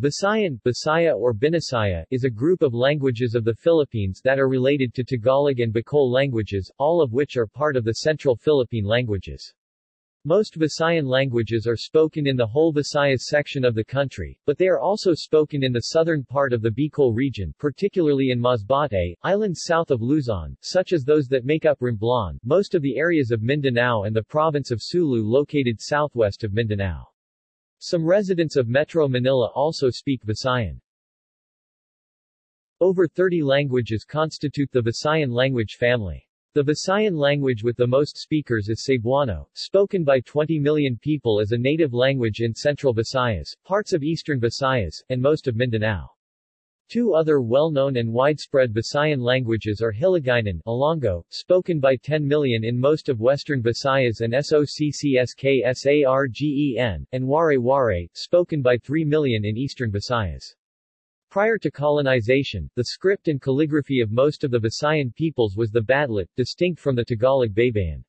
Visayan, Bisaya or Binasaya, is a group of languages of the Philippines that are related to Tagalog and Bicol languages, all of which are part of the Central Philippine languages. Most Visayan languages are spoken in the whole Visayas section of the country, but they are also spoken in the southern part of the Bicol region, particularly in Masbate, islands south of Luzon, such as those that make up Romblon, most of the areas of Mindanao and the province of Sulu located southwest of Mindanao. Some residents of Metro Manila also speak Visayan. Over 30 languages constitute the Visayan language family. The Visayan language with the most speakers is Cebuano, spoken by 20 million people as a native language in central Visayas, parts of eastern Visayas, and most of Mindanao. Two other well-known and widespread Visayan languages are Hiligaynon Ilonggo, spoken by 10 million in most of western Visayas and Soccsksargen, and Waray-Waray, spoken by 3 million in eastern Visayas. Prior to colonization, the script and calligraphy of most of the Visayan peoples was the Badlit, distinct from the Tagalog Baybayin.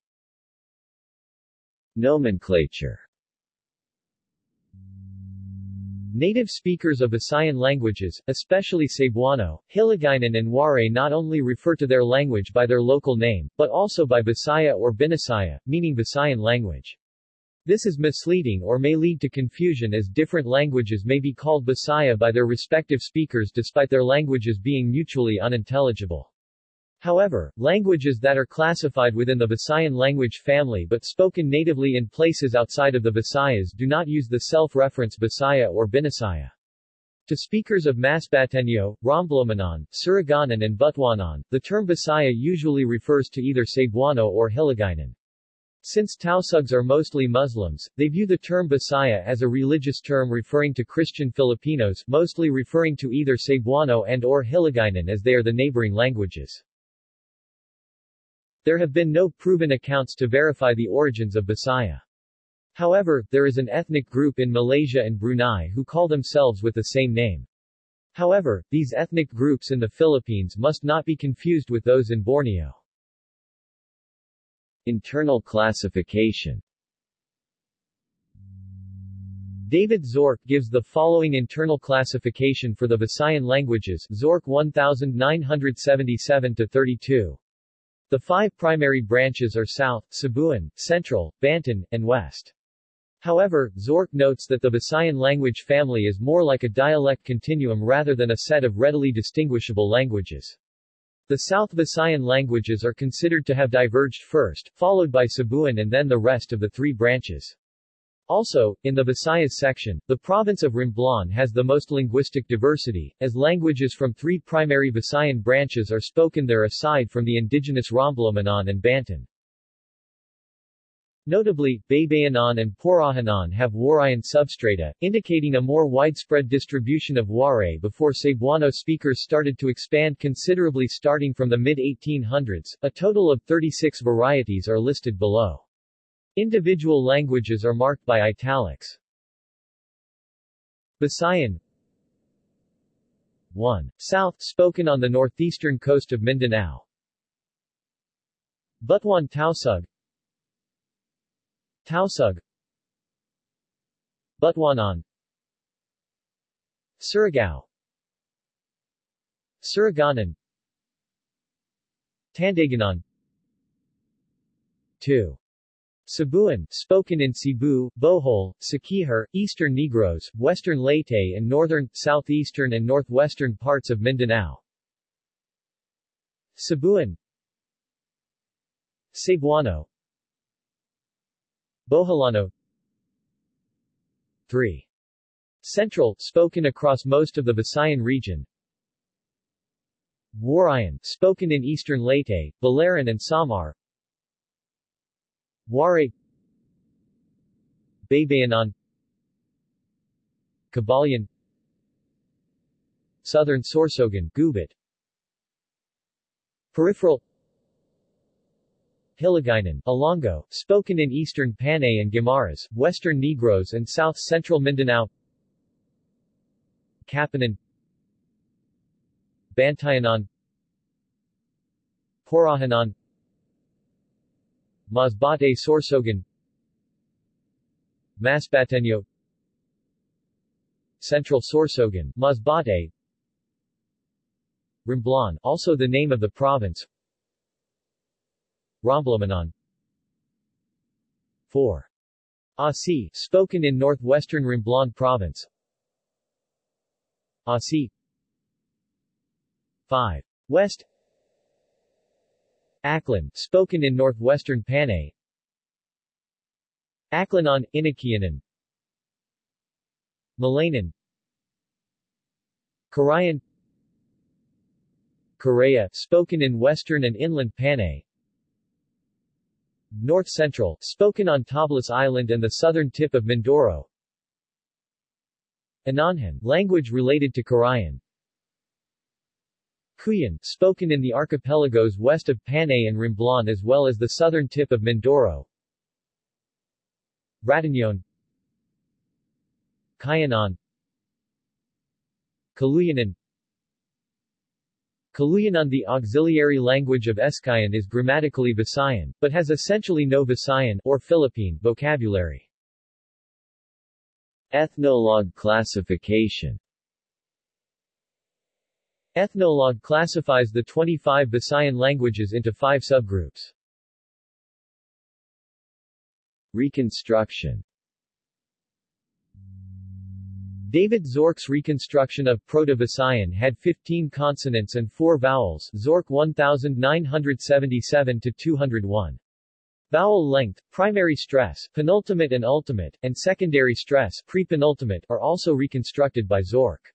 Nomenclature Native speakers of Visayan languages, especially Cebuano, Hiligaynon and Waray not only refer to their language by their local name, but also by Bisaya or Binasaya, meaning Visayan language. This is misleading or may lead to confusion as different languages may be called Bisaya by their respective speakers despite their languages being mutually unintelligible. However, languages that are classified within the Visayan language family but spoken natively in places outside of the Visayas do not use the self-reference Bisaya or Binasaya. To speakers of Masbateño, Romblomanon, Surigaonon and Butuanon, the term Bisaya usually refers to either Cebuano or Hiligaynon. Since Tausugs are mostly Muslims, they view the term Bisaya as a religious term referring to Christian Filipinos, mostly referring to either Cebuano and or Hiligaynon as they are the neighboring languages. There have been no proven accounts to verify the origins of Bisaya. However, there is an ethnic group in Malaysia and Brunei who call themselves with the same name. However, these ethnic groups in the Philippines must not be confused with those in Borneo. Internal classification David Zorc gives the following internal classification for the Visayan languages Zorc 1977-32. The five primary branches are South, Cebuan, Central, Banton, and West. However, Zorc notes that the Visayan language family is more like a dialect continuum rather than a set of readily distinguishable languages. The South Visayan languages are considered to have diverged first, followed by Cebuan and then the rest of the three branches. Also, in the Visayas section, the province of Romblon has the most linguistic diversity, as languages from three primary Visayan branches are spoken there aside from the indigenous Romblomanon and Banton. Notably, Baybayanon and Purahanon have Warayan substrata, indicating a more widespread distribution of Waray before Cebuano speakers started to expand considerably starting from the mid-1800s. A total of 36 varieties are listed below. Individual languages are marked by italics. Visayan 1. South, spoken on the northeastern coast of Mindanao. Butuan Tausug Tausug Butuanon Surigao Surigaonon Tandaganon 2. Cebuan, spoken in Cebu, Bohol, Siquijor, Eastern Negros, Western Leyte and northern, southeastern and northwestern parts of Mindanao. Cebuan Cebuano Boholano 3. Central, spoken across most of the Visayan region. Warayan, spoken in eastern Leyte, Biliran and Samar. Waray Baybayanon Kabayan Southern Sorsogon Gubit Peripheral. Hiligaynon, Ilonggo, spoken in eastern Panay and Guimaras, western Negros and south-central Mindanao. Kapanan. Bantayanon Purahanon Masbate Sorsogon. Masbateño Central Sorsogon, Masbate Romblon, also the name of the province. Romblomanon 4. Asi, spoken in northwestern Romblon province. Asi. 5. West Aklan, spoken in northwestern Panay. Aklanon, Inakianan. Malayan Karayan. Korea, spoken in western and inland Panay. North Central, spoken on Tablas Island and the southern tip of Mindoro. Ananhan, language related to Karayan Cuyan, spoken in the archipelagos west of Panay and Romblon as well as the southern tip of Mindoro. Ratañon Kayanan. Kaluyanan Kaluyanan The auxiliary language of Eskayan is grammatically Visayan, but has essentially no Visayan or Philippine vocabulary. Ethnologue classification Ethnologue classifies the 25 Visayan languages into five subgroups. Reconstruction David Zorc's reconstruction of Proto-Visayan had 15 consonants and 4 vowels Zork 1977-201. Vowel length, primary stress, penultimate and ultimate, and secondary stress pre-penultimate are also reconstructed by Zorc.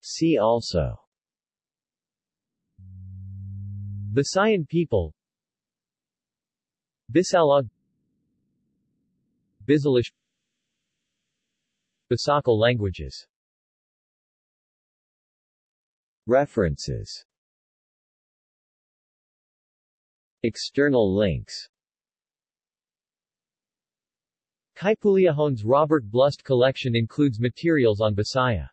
See also. Visayan people. Bisalog Bisalish Bisakal languages. References. External links. Kaipuleohone's Robert Blust collection includes materials on Bisaya